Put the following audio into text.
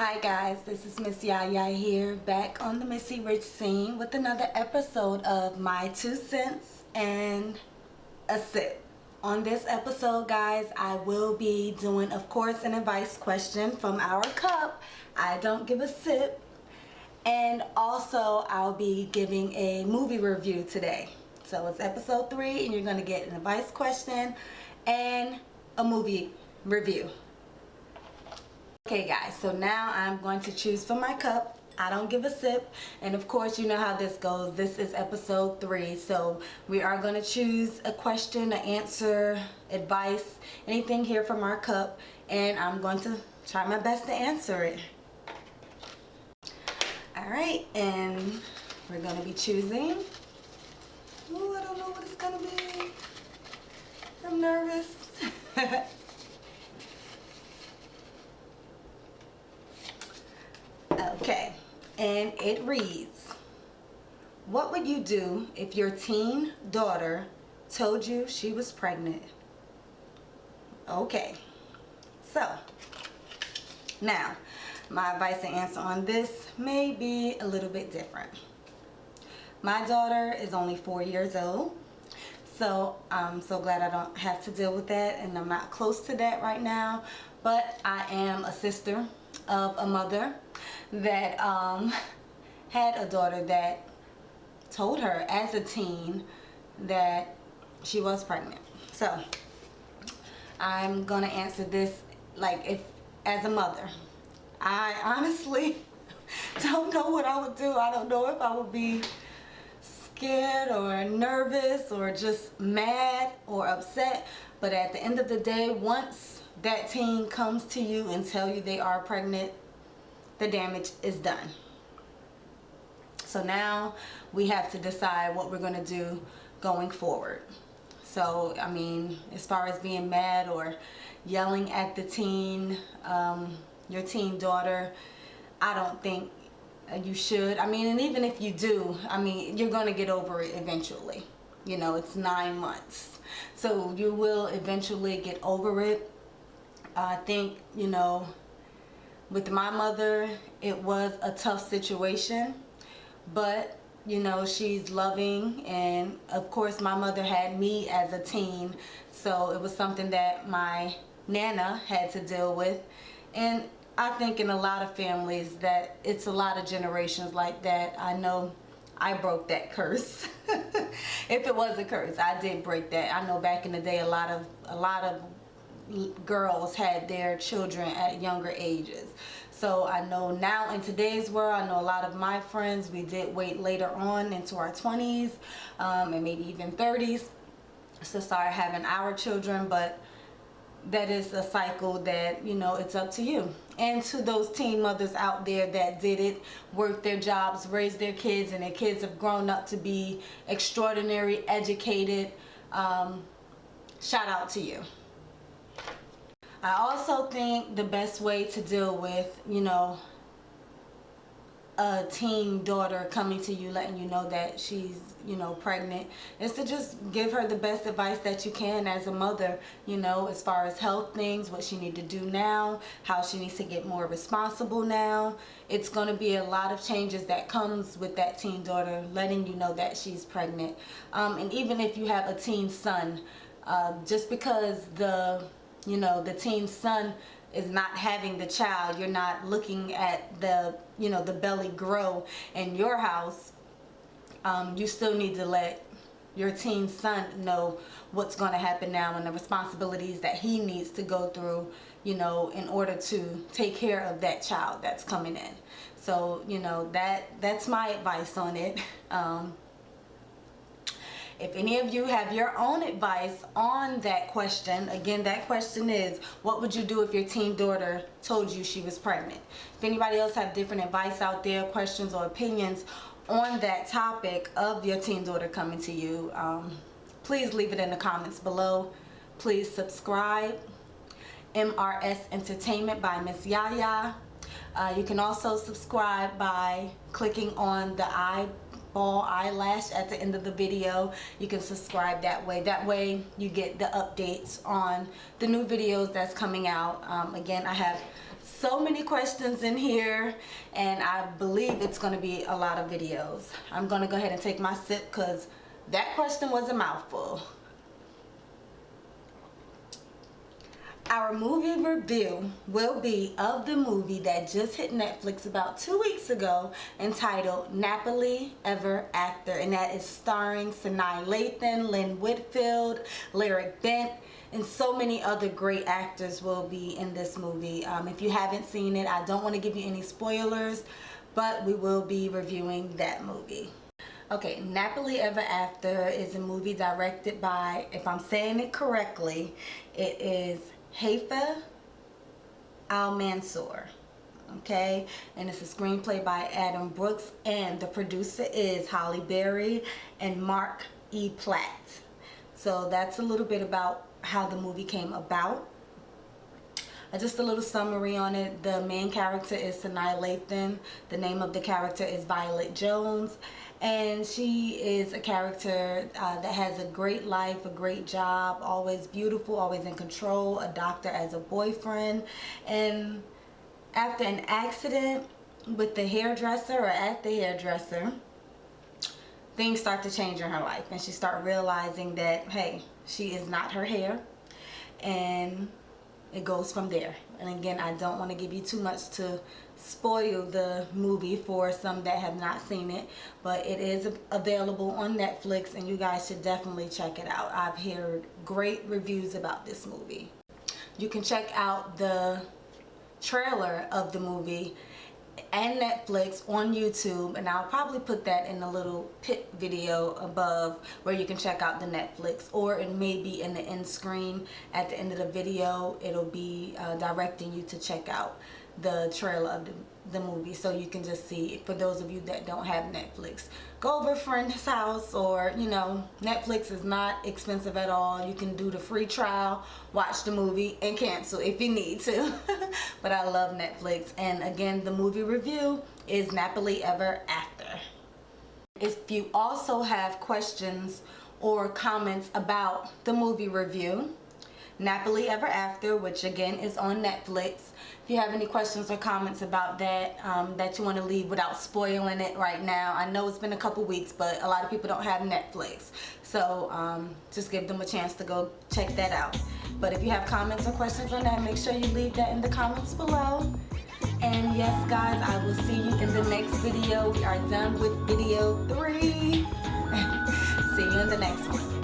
Hi guys, this is Miss Yaya here, back on the Missy Rich scene with another episode of My Two Cents and a Sip. On this episode guys, I will be doing of course an advice question from our cup. I don't give a sip. And also I'll be giving a movie review today. So it's episode 3 and you're going to get an advice question and a movie review. Okay guys, so now I'm going to choose from my cup. I don't give a sip. And of course, you know how this goes. This is episode three. So we are going to choose a question, an answer, advice, anything here from our cup. And I'm going to try my best to answer it. Alright, and we're going to be choosing. Oh, I don't know what it's going to be. I'm nervous. Okay, and it reads, what would you do if your teen daughter told you she was pregnant? Okay, so now my advice and answer on this may be a little bit different. My daughter is only four years old. So I'm so glad I don't have to deal with that and I'm not close to that right now. But I am a sister of a mother that um, had a daughter that told her as a teen that she was pregnant. So I'm gonna answer this like if as a mother. I honestly don't know what I would do. I don't know if I would be scared or nervous or just mad or upset. But at the end of the day, once that teen comes to you and tell you they are pregnant, the damage is done. So now we have to decide what we're going to do going forward. So, I mean, as far as being mad or yelling at the teen, um, your teen daughter, I don't think you should. I mean, and even if you do, I mean, you're going to get over it eventually. You know, it's nine months. So you will eventually get over it. I think, you know, with my mother it was a tough situation but you know she's loving and of course my mother had me as a teen so it was something that my nana had to deal with. And I think in a lot of families that it's a lot of generations like that I know I broke that curse. If it was a curse I did break that. I know back in the day a lot of a lot of girls had their children at younger ages. So I know now in today's world I know a lot of my friends we did wait later on into our 20s um, and maybe even 30s to start having our children but that is a cycle that you know it's up to you and to those teen mothers out there that did it work their jobs raise their kids and their kids have grown up to be extraordinary educated um, shout out to you I also think the best way to deal with, you know, a teen daughter coming to you letting you know that she's you know pregnant is to just give her the best advice that you can as a mother you know as far as health things what she need to do now how she needs to get more responsible now. It's going to be a lot of changes that comes with that teen daughter letting you know that she's pregnant. Um, and even if you have a teen son uh, just because the you know the teen son is not having the child. You're not looking at the you know the belly grow in your house. Um, you still need to let your teen son know what's going to happen now and the responsibilities that he needs to go through you know in order to take care of that child that's coming in. So you know that that's my advice on it. Um, if any of you have your own advice on that question, again, that question is, what would you do if your teen daughter told you she was pregnant? If anybody else have different advice out there, questions or opinions on that topic of your teen daughter coming to you, um, please leave it in the comments below. Please subscribe. MRS Entertainment by Miss Yaya. Uh, you can also subscribe by clicking on the I ball eyelash at the end of the video you can subscribe that way that way you get the updates on the new videos that's coming out um, again I have so many questions in here and I believe it's going to be a lot of videos. I'm going to go ahead and take my sip because that question was a mouthful. Our movie review will be of the movie that just hit Netflix about two weeks ago entitled Nappily Ever After and that is starring Sanaa Lathan, Lynn Whitfield, Lyric Bent, and so many other great actors will be in this movie. Um, if you haven't seen it, I don't want to give you any spoilers, but we will be reviewing that movie. Okay, Nappily Ever After is a movie directed by, if I'm saying it correctly, it is Haifa Al-Mansour. Okay, and it's a screenplay by Adam Brooks and the producer is Halle Berry and Mark E. Platt. So that's a little bit about how the movie came about. Uh, just a little summary on it. The main character is Sanaa Lathan. The name of the character is Violet Jones. And she is a character uh, that has a great life, a great job, always beautiful, always in control, a doctor as a boyfriend. And after an accident with the hairdresser or at the hairdresser, things start to change in her life. And she start realizing that, hey, she is not her hair. And it goes from there. And again, I don't want to give you too much to spoil the movie for some that have not seen it. But it is available on Netflix and you guys should definitely check it out. I've heard great reviews about this movie. You can check out the trailer of the movie and Netflix on YouTube and I'll probably put that in a little pit video above where you can check out the Netflix or it may be in the end screen. At the end of the video it'll be uh, directing you to check out the trailer of the, the movie so you can just see it. For those of you that don't have Netflix go over a friend's house or you know Netflix is not expensive at all. You can do the free trial watch the movie and cancel if you need to. But I love Netflix. And again the movie review is Nappily Ever After. If you also have questions or comments about the movie review Nappily Ever After, which again is on Netflix. If you have any questions or comments about that um, that you want to leave without spoiling it right now. I know it's been a couple weeks, but a lot of people don't have Netflix. So um, just give them a chance to go check that out. But if you have comments or questions on that, make sure you leave that in the comments below. And yes, guys, I will see you in the next video. We are done with video three. see you in the next one.